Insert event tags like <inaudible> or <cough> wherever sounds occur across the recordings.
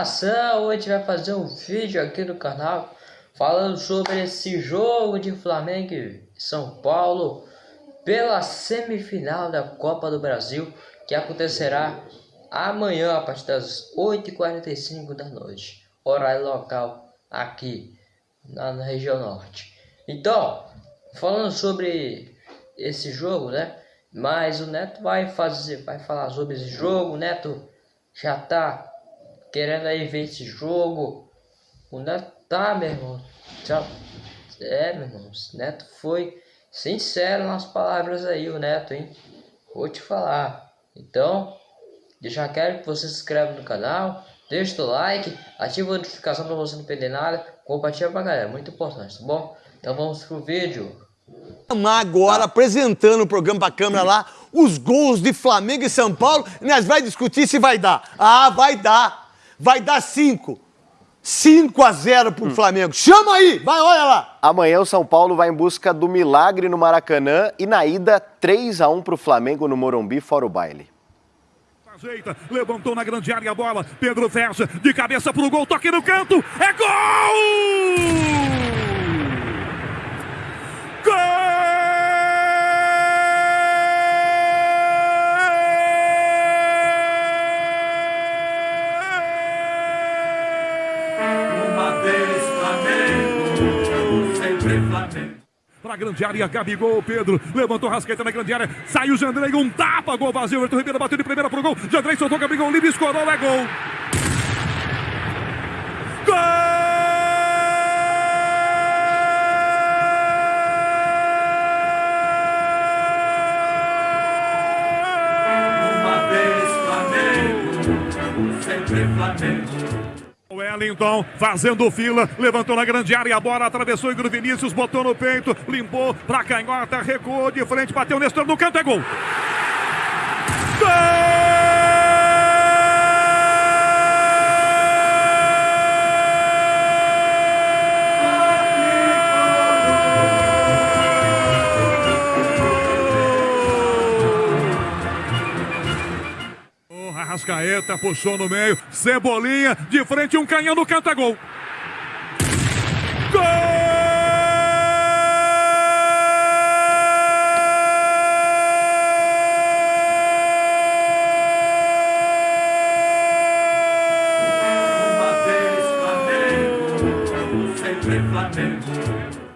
nação, hoje vai fazer um vídeo aqui no canal falando sobre esse jogo de Flamengo e São Paulo pela semifinal da Copa do Brasil que acontecerá amanhã a partir das 8h45 da noite, horário local aqui na, na região norte. Então, falando sobre esse jogo, né? Mas o Neto vai fazer, vai falar sobre esse jogo. O Neto já tá querendo aí ver esse jogo. O Neto tá, meu irmão. Já, é, meu irmão. O Neto foi sincero nas palavras aí, o Neto, hein? Vou te falar. Então, eu já quero que você se inscreva no canal, deixa o like, ativa a notificação para você não perder nada, compartilha pra galera, muito importante, tá bom? Então vamos pro vídeo. Agora, tá. apresentando o programa pra câmera lá, os gols de Flamengo e São Paulo, nós vai discutir se vai dar. Ah, vai dar vai dar 5. 5 a 0 pro hum. Flamengo. Chama aí, vai, olha lá. Amanhã o São Paulo vai em busca do milagre no Maracanã e na ida 3 a 1 pro Flamengo no Morumbi, fora o baile. Ajeita, levantou na grande área a bola, Pedro fecha, de cabeça pro gol, toque no canto, é gol! Para a grande área, Gabigol, Pedro, levantou Rascaeta na grande área, saiu Jandrei, um tapa, gol vazio, Arthur Ribeiro bateu de primeira pro gol, Jandrei soltou Gabigol, livre, escorou, é gol. Gol! sempre Flamengo. Wellington fazendo fila, levantou na grande área, a bola atravessou Igor Vinícius, botou no peito, limpou pra canhota, recuou de frente, bateu Nestor no canto, é gol! Gol! Arrascaeta puxou no meio, Cebolinha de frente, um canhão no canto, é gol. Gol! Sempre Flamengo.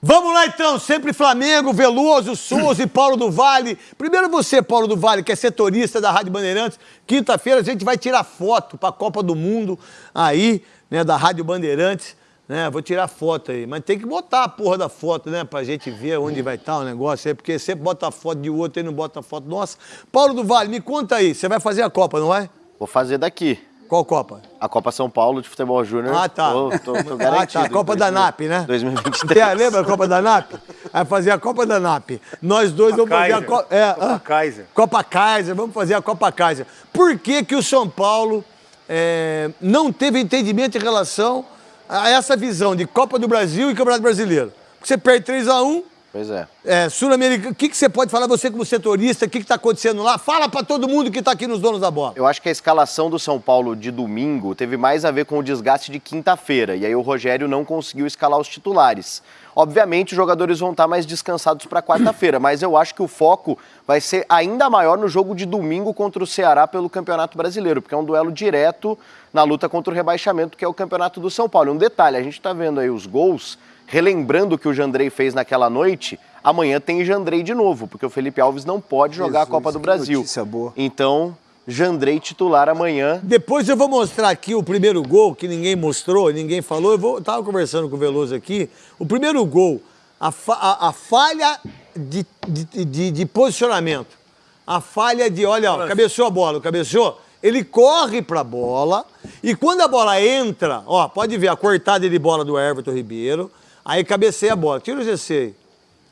Vamos lá então, sempre Flamengo, Veloso, Souza <clears throat> e Paulo do Vale. Primeiro você, Paulo do Vale, que é setorista da Rádio Bandeirantes. Quinta-feira a gente vai tirar foto para a Copa do Mundo aí, né, da Rádio Bandeirantes. Né, vou tirar foto aí, mas tem que botar a porra da foto, né, pra gente ver onde vai estar o negócio aí, porque sempre bota a foto de outro e não bota a foto nossa. Paulo do Vale, me conta aí, você vai fazer a Copa, não vai? Vou fazer daqui. Qual Copa? A Copa São Paulo de Futebol Júnior. Ah, tá. Tô, tô, tô <laughs> garantido. Ah, tá. A Copa da NAP, né? 2023. lembra a Copa da NAP? Vai fazer a Copa da NAP. Nós dois vamos fazer a Copa... É, Copa ah, Kaiser. Copa Kaiser, vamos fazer a Copa Kaiser. Por que que o São Paulo é, não teve entendimento em relação a essa visão de Copa do Brasil e Campeonato Brasileiro? Porque você perde 3 a 1 Pois é. é Sul-Americano, o que, que você pode falar, você como setorista, o que está acontecendo lá? Fala para todo mundo que está aqui nos donos da bola. Eu acho que a escalação do São Paulo de domingo teve mais a ver com o desgaste de quinta-feira, e aí o Rogério não conseguiu escalar os titulares. Obviamente, os jogadores vão estar mais descansados para quarta-feira, mas eu acho que o foco vai ser ainda maior no jogo de domingo contra o Ceará pelo Campeonato Brasileiro, porque é um duelo direto na luta contra o rebaixamento, que é o Campeonato do São Paulo. Um detalhe, a gente está vendo aí os gols relembrando o que o Jandrei fez naquela noite, amanhã tem Jandrei de novo, porque o Felipe Alves não pode jogar Jesus, a Copa do Brasil. Boa. Então, Jandrei titular amanhã. Depois eu vou mostrar aqui o primeiro gol que ninguém mostrou, ninguém falou. Eu vou, tava conversando com o Veloso aqui. O primeiro gol, a, fa, a, a falha de, de, de, de, posicionamento. A falha de, olha, ó, cabeceou a bola, cabeceou. Ele corre para a bola e quando a bola entra, ó, pode ver a cortada de bola do Everton Ribeiro. Aí cabeceia a bola. Tira o GC aí.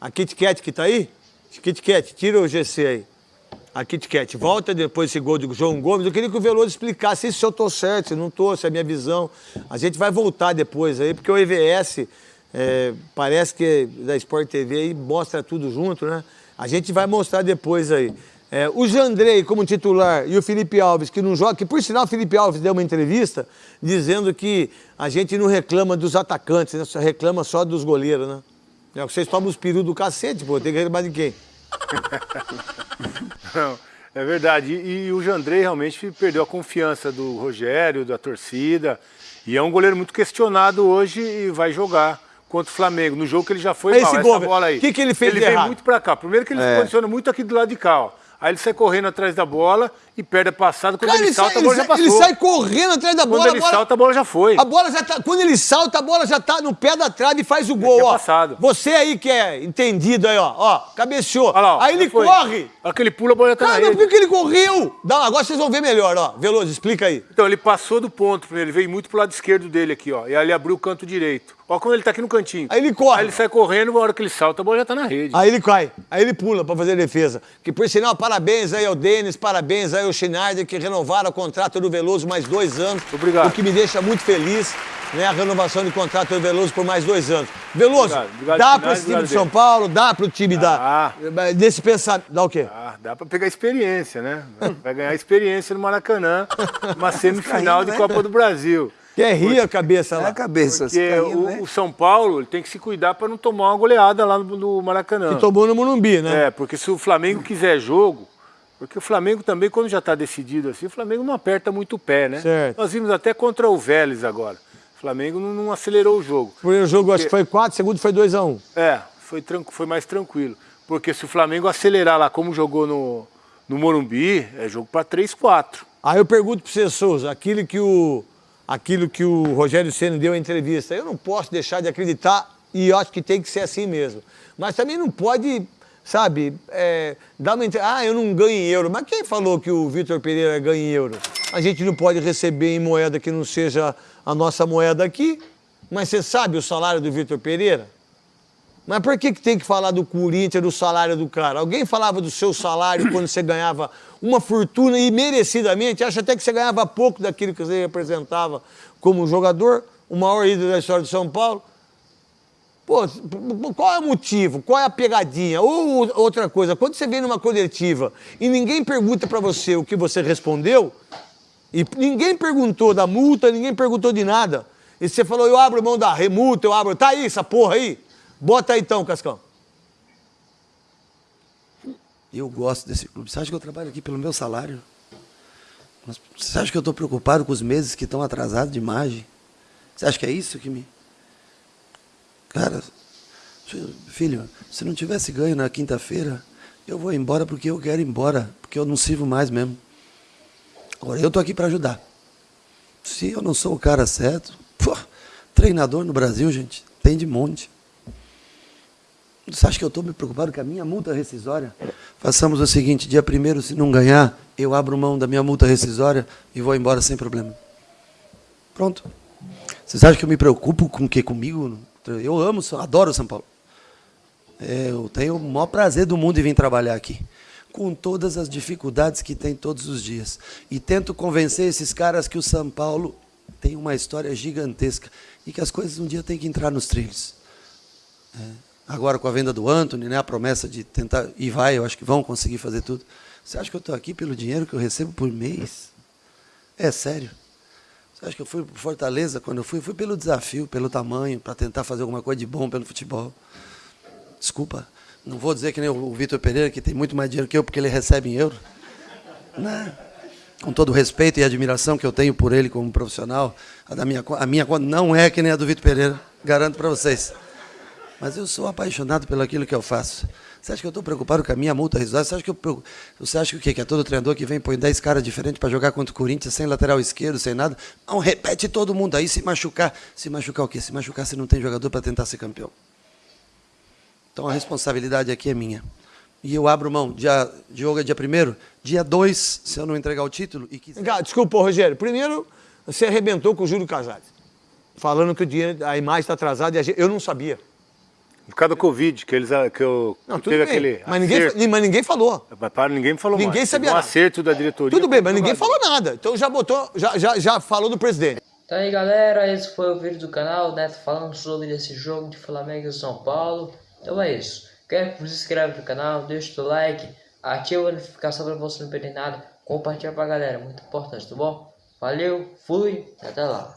A Kit Kat que tá aí? Kit Kat, tira o GC aí. A Kit Kat. Volta depois esse gol de João Gomes. Eu queria que o Veloso explicasse se eu tô certo, se não tô, se é a minha visão. A gente vai voltar depois aí, porque o EVS é, parece que da Sport TV aí mostra tudo junto, né? A gente vai mostrar depois aí. É, o Jandrei como titular e o Felipe Alves que não joga, que por sinal o Felipe Alves deu uma entrevista dizendo que a gente não reclama dos atacantes, né? Só reclama só dos goleiros, né? É, vocês tomam os perus do cacete, pô, tem que reclamar de quem? <laughs> Não, é verdade. E, e, o Jandrei realmente perdeu a confiança do Rogério, da torcida. E é um goleiro muito questionado hoje e vai jogar contra o Flamengo. No jogo que ele já foi Esse mal, gol, essa bola aí. O que, que ele fez Ele veio muito para cá. Primeiro que ele é. se posiciona muito aqui do lado de cá, ó. Aí ele sai correndo atrás da bola e perde a passada. Quando Cara, ele, ele salta, sai, a bola já passou. Ele sai correndo atrás da bola. Quando ele bola, salta, a bola já foi. A bola já tá, quando ele salta, a bola já tá no pé da trave e faz o gol, ó. Passado. Você aí que é entendido aí, ó. Ó, cabeceou. Lá, ó, aí ele foi. corre. Olha que ele pula, a bola já tá Cara, na rede. por que ele correu? Não, agora vocês vão ver melhor, ó. Veloso, explica aí. Então, ele passou do ponto, ele veio muito pro lado esquerdo dele aqui, ó. E aí ele abriu o canto direito. Ó, quando ele tá aqui no cantinho. Aí ele corre. Aí ele sai correndo, na hora que ele salta, a bola já tá na rede. Aí ele cai. Aí ele pula pra fazer a defesa. Que por sinal, parabéns aí ao Denis, parabéns aí ao Schneider, que renovaram o contrato do Veloso mais dois anos. Obrigado. O que me deixa muito feliz, né? A renovação de contrato do Veloso por mais dois anos. Veloso, obrigado. Obrigado, dá para esse time de São Paulo, dá para o time da. Desse pensamento. Dá o quê? Ah, dá para pegar experiência, né? Vai ganhar experiência no Maracanã, <laughs> uma semifinal de né? Copa do Brasil. Quer rir a cabeça lá? É a cabeça. Porque rindo, o, né? o, São Paulo tem que se cuidar para não tomar uma goleada lá no, no Maracanã. Que tomou no Morumbi, né? É, porque se o Flamengo quiser jogo, porque o Flamengo também, quando já está decidido assim, o Flamengo não aperta muito o pé, né? Certo. Nós vimos até contra o Vélez agora. O Flamengo não, não acelerou o jogo. O primeiro jogo porque... acho que foi 4, o segundo foi 2x1. Um. É, foi, foi mais tranquilo. Porque se o Flamengo acelerar lá como jogou no, no Morumbi, é jogo para 3-4. Aí eu pergunto para você, Souza, aquilo que o aquilo que o Rogério Senna deu em entrevista. Eu não posso deixar de acreditar e acho que tem que ser assim mesmo. Mas também não pode, sabe, é, dar uma Ah, eu não ganho em euro. Mas quem falou que o Vitor Pereira ganha em euro? A gente não pode receber em moeda que não seja a nossa moeda aqui. Mas você sabe o salário do Vitor Pereira? Mas por que, que tem que falar do Corinthians, do salário do cara? Alguém falava do seu salário <coughs> quando você ganhava uma fortuna e merecidamente, acha até que você ganhava pouco daquilo que você representava como jogador, o maior ídolo da história de São Paulo. Pô, qual é o motivo? Qual é a pegadinha? Ou outra coisa, quando você vem numa coletiva e ninguém pergunta para você o que você respondeu, e ninguém perguntou da multa, ninguém perguntou de nada, e você falou, eu abro mão da remulta, eu abro, tá aí essa porra aí? Bota aí então, Cascão. Eu gosto desse clube. Você acha que eu trabalho aqui pelo meu salário? Você acha que eu estou preocupado com os meses que estão atrasados de imagem? Você acha que é isso que me. Cara, filho, se não tivesse ganho na quinta-feira, eu vou embora porque eu quero ir embora, porque eu não sirvo mais mesmo. Agora, eu estou aqui para ajudar. Se eu não sou o cara certo, pô, treinador no Brasil, gente, tem de monte. Você acha que eu estou me preocupado com a minha multa rescisória? Façamos o seguinte: dia primeiro, se não ganhar, eu abro mão da minha multa rescisória e vou embora sem problema. Pronto. Vocês acham que eu me preocupo com o que comigo? Eu amo, adoro São Paulo. É, eu tenho o maior prazer do mundo em vir trabalhar aqui. Com todas as dificuldades que tem todos os dias. E tento convencer esses caras que o São Paulo tem uma história gigantesca e que as coisas um dia têm que entrar nos trilhos. É agora com a venda do Anthony, né, a promessa de tentar, e vai, eu acho que vão conseguir fazer tudo. Você acha que eu estou aqui pelo dinheiro que eu recebo por mês? É sério? Você acha que eu fui para Fortaleza quando eu fui? Fui pelo desafio, pelo tamanho, para tentar fazer alguma coisa de bom pelo futebol. Desculpa, não vou dizer que nem o Vitor Pereira, que tem muito mais dinheiro que eu, porque ele recebe em euro. Não. Né? Com todo o respeito e admiração que eu tenho por ele como profissional, a, da minha, a minha conta não é que nem a do Vitor Pereira, garanto para vocês. Mas eu sou apaixonado pelo aquilo que eu faço. Você acha que eu estou preocupado com a minha multa rescisória? Você acha que eu Você acha que o quê? Que é todo treinador que vem põe 10 caras diferentes para jogar contra o Corinthians, sem lateral esquerdo, sem nada? Não, repete todo mundo aí, se machucar. Se machucar o quê? Se machucar se não tem jogador para tentar ser campeão. Então a responsabilidade aqui é minha. E eu abro mão. Dia, jogo é dia primeiro, dia 2, se eu não entregar o título e quiser... Desculpa, Rogério. Primeiro, você arrebentou com o Júlio Casares. Falando que o dinheiro, a imagem está atrasada e eu não sabia. Por causa do Covid, que eles que eu não, teve bem. aquele. Mas ninguém, mas ninguém falou. Mas para, ninguém me falou Ninguém mais. sabia. Um nada. acerto da diretoria. Tudo bem, mas ninguém falou nada. Então já botou, já, já, já falou do presidente. Então aí galera, esse foi o vídeo do canal, Neto falando sobre esse jogo de Flamengo e São Paulo. Então é isso. Quero que você se inscreva no canal, deixe o like, ativa a notificação para você não perder nada, compartilha pra galera, muito importante, tá bom? Valeu, fui, até lá.